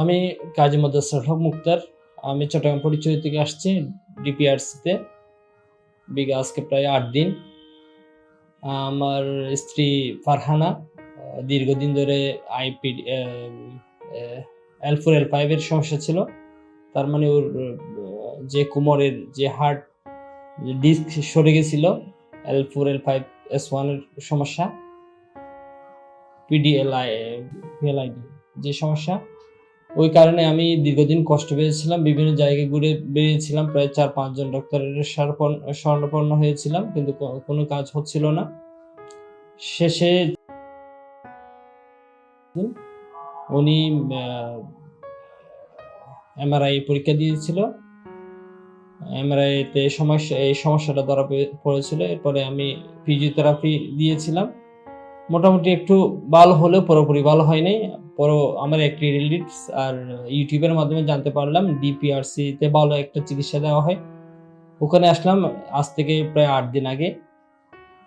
আমি কাজী মদাসর হক মুক্তার। আমি চট্টগ্রাম পরিচয় থেকে আসছি, ডিপিআরসিতে। বিগে আজকে প্রায় আট দিন। আমার স্ত্রী ফারহানা দীর্ঘদিন ধরে আইপি এল ফোর এল ফাইভের সমস্যা ছিল। তার মানে ওর যে কোমরের যে হার্ট ডিস্ক সরে গেছিল L four L five S ওয়ানের সমস্যা। পিডিএলআই যে সমস্যা। ওই কারণে আমি দীর্ঘদিন কষ্ট পেয়েছিলাম, বিভিন্ন জায়গায় ঘুরে বেরিয়েছিলাম প্রায় চার পাঁচজন ডক্টরের স্বর্ণপন্ন- হয়েছিলাম, কিন্তু কোনো কাজ হচ্ছিল না। শেষে উনি এমআরআই পরীক্ষা দিয়েছিল। এমআরআইতে সমস্যা, এই সমস্যাটা ধরা পড়ে- পড়েছিল। এরপরে আমি ফিজিওথেরাপি দিয়েছিলাম। মোটামুটি একটু ভালো হলেও পুরোপুরি ভালো হয়নি। পর আমার একটি রিলেটিভস আর ইউটিউবের মাধ্যমে জানতে পারলাম ডিপিআরসি তে ভালো একটা চিকিৎসা দেওয়া হয়। ওখানে আসলাম, আজ থেকে প্রায় আট দিন আগে।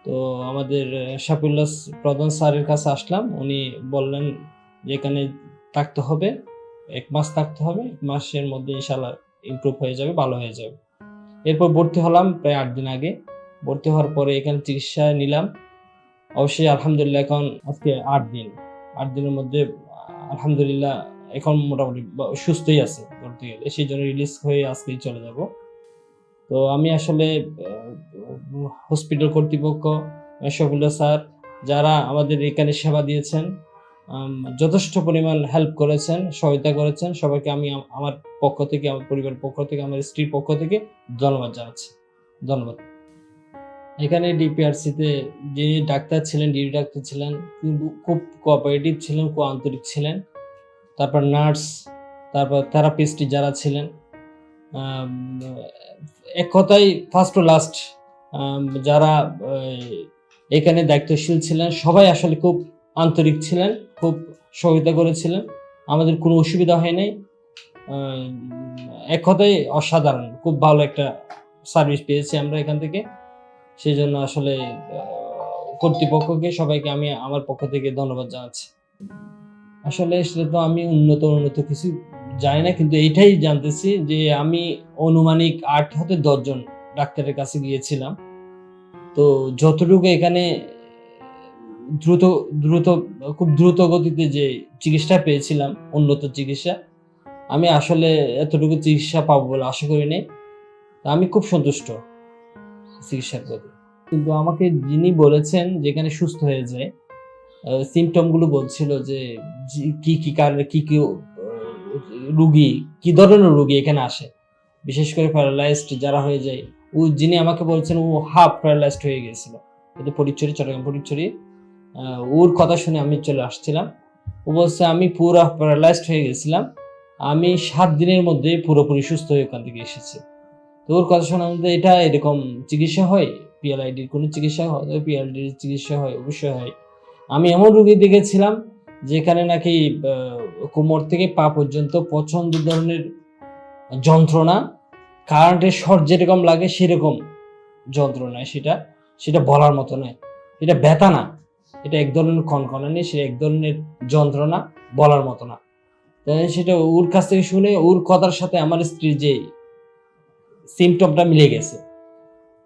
তো আমাদের শাফিউল্লাহ প্রধান স্যারের কাছে আসলাম। উনি বললেন যে এখানে থাকতে হবে, এক মাস থাকতে হবে, এক মাসের মধ্যে ইনশাল্লাহ ইমপ্রুভ হয়ে যাবে, ভালো হয়ে যাবে। এরপর ভর্তি হলাম প্রায় আট দিন আগে। ভর্তি হওয়ার পরে এখানে চিকিৎসা নিলাম। অবশ্যই আলহামদুলিল্লাহ এখন আজকে আট দিন। আট দিনের মধ্যে, আলহামদুলিল্লাহ এখন মোটামুটি সুস্থই আছে বলতে গেলে। সেই জন্য রিলিজ হয়ে আজকেই চলে যাব। তো আমি আসলে হসপিটাল কর্তৃপক্ষ শফিল্লা স্যার, যারা আমাদের এখানে সেবা দিয়েছেন যথেষ্ট পরিমাণ হেল্প করেছেন, সহায়তা করেছেন, সবাইকে আমি, আমার পক্ষ থেকে, আমার পরিবারের পক্ষ থেকে, আমার স্ত্রীর পক্ষ থেকে ধন্যবাদ জানাচ্ছি। ধন্যবাদ। এখানে ডিপিআরসিতে যিনি ডাক্তার ছিলেন ডিউটি ডাক্তার ছিলেন খুব কোঅপারেটিভ ছিলেন, খুব আন্তরিক ছিলেন। তারপর নার্স, তারপর থেরাপিস্ট যারা ছিলেন এক কথায় ফার্স্ট টু লাস্ট যারা এখানে দায়িত্বশীল ছিলেন, সবাই আসলে খুব আন্তরিক ছিলেন, খুব সহায়তা করেছিলেন। আমাদের কোনো অসুবিধা হয় নাই। এক কথায় অসাধারণ, খুব ভালো একটা সার্ভিস পেয়েছি আমরা এখান থেকে। সেই জন্য আসলে কর্তৃপক্ষকে সবাইকে আমি আমার পক্ষ থেকে ধন্যবাদ জানাচ্ছি। আসলে সেটা তো আমি উন্নত উন্নত কিছু জানি না, কিন্তু এইটাই জানতেছি যে আমি অনুমানিক আট হতে দশজন ডাক্তারের কাছে গিয়েছিলাম। তো যতটুকু এখানে দ্রুত দ্রুত, খুব দ্রুত গতিতে যে চিকিৎসা পেয়েছিলাম, উন্নত চিকিৎসা, আমি আসলে এতটুকু চিকিৎসা পাবো বলে আশা করিনি তা আমি খুব সন্তুষ্ট। চিকিৎসার প্রতি কিন্তু আমাকে যিনি বলেছেন যেখানে সুস্থ হয়ে যায় সিমটমগুলো বলছিল যে কি কি কারণে, কি কি রুগী, কি ধরনের রুগী এখানে আসে? বিশেষ করে প্যারালাইজড যারা হয়ে যায়, ও যিনি আমাকে বলছেন ও হাফ প্যারালাইজড হয়ে গিয়েছিল। এটা পরিচরি চট্টগ্রাম পরিচরি ওর কথা শুনে আমি চলে আসছিলাম। ও বলছে, আমি পুরো প্যারালাইজড হয়ে গেছিলাম। আমি সাত দিনের মধ্যে পুরোপুরি সুস্থ হয়ে ওখান থেকে এসেছি। তো ওর কথা মধ্যে এটা এরকম চিকিৎসা হয়? পিএলআইডির কোনো চিকিৎসা হয়? পিএলআইডির চিকিৎসা হয়? অবশ্যই হয়। আমি এমন রুগী দেখেছিলাম যেখানে নাকি কোমর থেকে পা পর্যন্ত পছন্দ ধরনের যন্ত্রণা কারেন্টের শর্ট যেরকম লাগে সেরকম যন্ত্রণা সেটা। সেটা বলার মতো নয়। এটা ব্যথা না। এটা এক ধরনের কনকনানি সেটা এক ধরনের যন্ত্রণা বলার মতো না। সেটা ওর কাছ থেকে শুনে ওর কথার সাথে আমার স্ত্রীর যে সিমটমটা মিলে গেছে।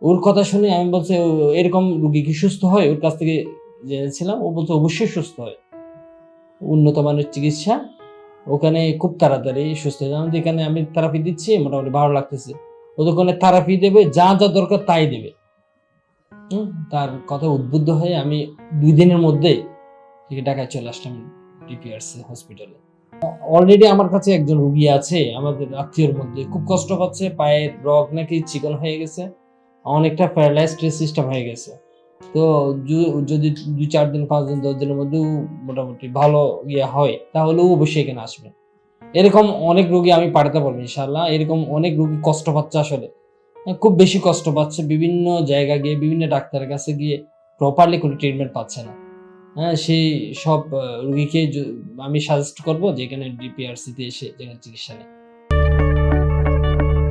ওর কথা শুনে আমি বলছি এরকম রুগী কি সুস্থ হয়? ওর কাছ থেকে জেনেছিলাম, ও বলছে, অবশ্যই সুস্থ হয়। উন্নত মানের চিকিৎসা। ওখানে খুব তাড়াতাড়ি সুস্থ হয়ে যাবে। এখানে আমি থেরাপি দিচ্ছি, মোটামুটি ভালো লাগতেছে ও ওখানে থেরাপি দেবে, যা যা দরকার তাই দেবে। তার কথা উদ্বুদ্ধ হয়ে আমি দুই দিনের মধ্যে ঢাকায় চলে আসলাম ডিপিআরসি হসপিটালে অলরেডি আমার কাছে একজন রুগী আছে, আমাদের আত্মীয়র মধ্যে। খুব কষ্ট পাচ্ছে পায়ের রগ নাকি চিকন হয়ে গেছে, অনেকটা প্যারালাইজ সিস্টেম হয়ে গেছে। তো যদি দুই চার দিন, পাঁচ দিন, দশ দিনের মধ্যেও মোটামুটি ভালো ইয়ে হয়, তাহলে ও অবশ্যই এখানে আসবে। এরকম অনেক রোগী আমি পাঠাতে পারব ইনশাল্লাহ এরকম অনেক রোগী কষ্ট পাচ্ছে আসলে। খুব বেশি কষ্ট পাচ্ছে, বিভিন্ন জায়গা গিয়ে, বিভিন্ন ডাক্তারের কাছে গিয়ে প্রপারলি কোনো ট্রিটমেন্ট পাচ্ছে না। সেই সব রুগীকে আমি সাজেস্ট করব যেখানে ডিপিআরসিতে এসে যেখানে চিকিৎসা নেই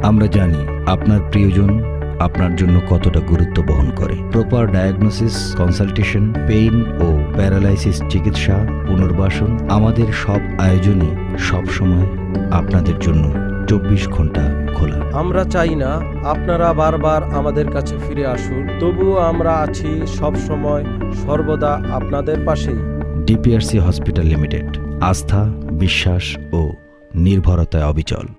আমরা জানি আপনার প্রিয়জন আপনার জন্য কতটা গুরুত্ব বহন করে। প্রপার ডায়াগনোসিস কনসালটেশন পেইন ও প্যারালাইসিস চিকিৎসা, পুনর্বাসন আমাদের সব আয়োজনই সবসময় আপনাদের জন্য চব্বিশ ঘণ্টা খোলা আমরা চাই না আপনারা বারবার আমাদের কাছে ফিরে আসুন, তবুও আমরা আছি সব সময় সর্বদা আপনাদের পাশেই। ডিপিআরসি হসপিটাল লিমিটেড, আস্থা, বিশ্বাস ও নির্ভরতায় অবিচল।